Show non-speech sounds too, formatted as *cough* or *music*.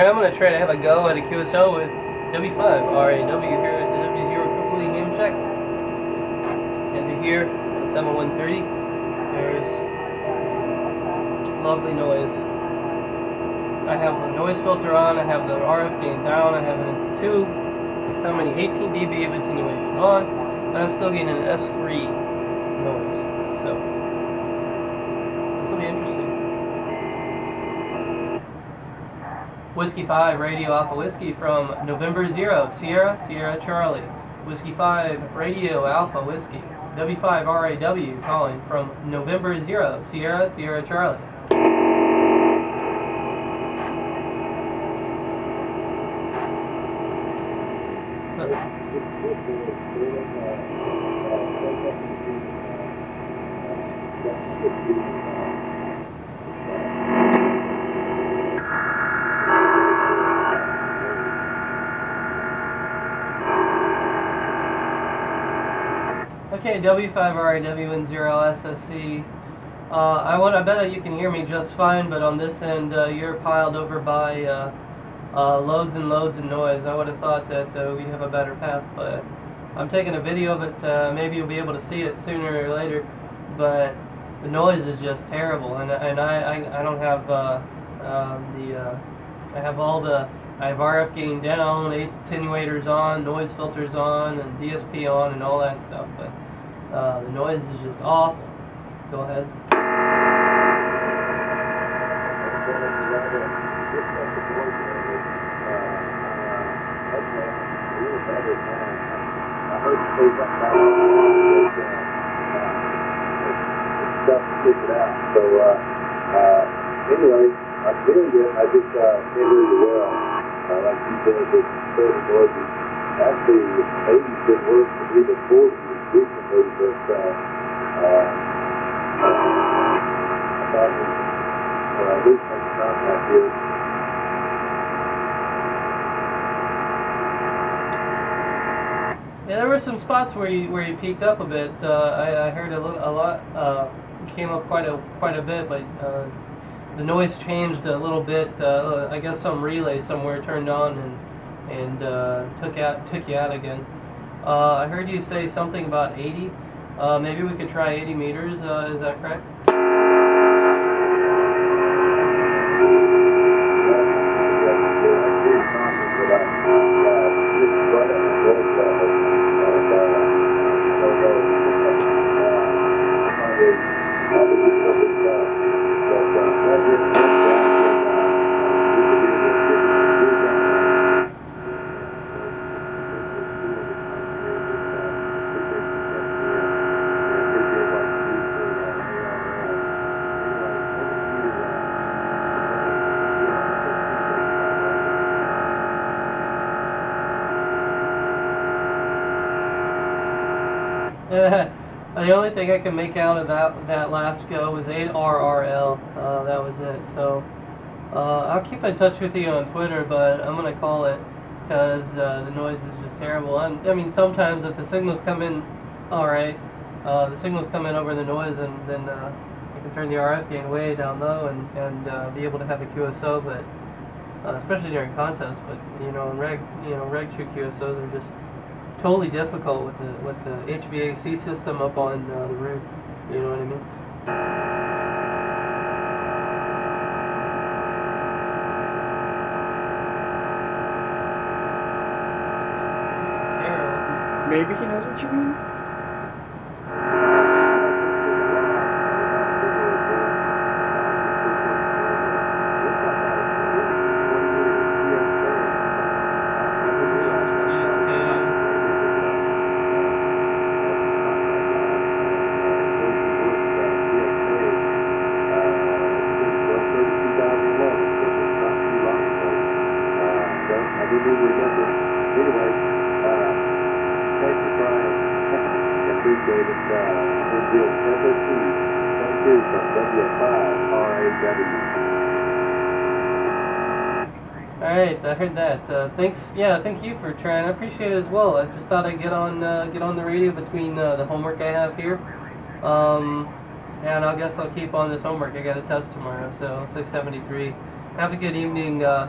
Alright, I'm gonna try to have a go at a QSO with W5 RAW here at the W0 Triple E Game Shack. As you hear, 7130, there's lovely noise. I have the noise filter on, I have the RF gain down, I have in two, how many, 18 dB of attenuation on, and I'm still getting an S3 noise. So, this will be interesting. Whiskey 5, Radio Alpha Whiskey from November 0, Sierra, Sierra Charlie. Whiskey 5, Radio Alpha Whiskey. W5RAW calling from November 0, Sierra, Sierra Charlie. Okay, W5RAW10SSC. Uh, I want. I bet you can hear me just fine, but on this end, uh, you're piled over by uh, uh loads and loads of noise. I would have thought that uh, we'd have a better path, but I'm taking a video of it. Uh, maybe you'll be able to see it sooner or later, but the noise is just terrible, and and I I, I don't have um, the I have all the I have RF gain down, attenuators on, noise filters on, and DSP on, and all that stuff, but. Uh, the noise is just awful. Go ahead. Anyway, I'm getting it. I just uh, can't. Uh, like you said, it's so noisy. Actually, the 80s did worse than even 40s recently, but uh, uh, about uh, recent contact here. Yeah, there were some spots where you where you peaked up a bit. Uh, I, I heard a, a lot uh, came up quite a quite a bit, but uh, the noise changed a little bit. Uh, I guess some relay somewhere turned on and and uh, took out took you out again. Uh, I heard you say something about 80. Uh, maybe we could try 80 meters. Uh, is that correct? *laughs* the only thing I can make out of that that last go was ARRL. Uh, that was it. So uh, I'll keep in touch with you on Twitter, but I'm gonna call it because uh, the noise is just terrible. I'm, i mean, sometimes if the signals come in, all right, uh, the signals come in over the noise, and then uh, you can turn the RF gain way down low and and uh, be able to have a QSO, but. especially during contests, but you know, reg, you know, reg true QSOs are just totally difficult with the with the HVAC system up on uh, the roof. You know what I mean? This is terrible. Maybe he knows what you mean. *laughs* Alright, I heard that. Uh, thanks, yeah, thank you for trying. I appreciate it as well. I just thought I'd get on uh, get on the radio between uh, the homework I have here. Um, and I guess I'll keep on this homework. I got a test tomorrow, so 673. Have a good evening. Uh,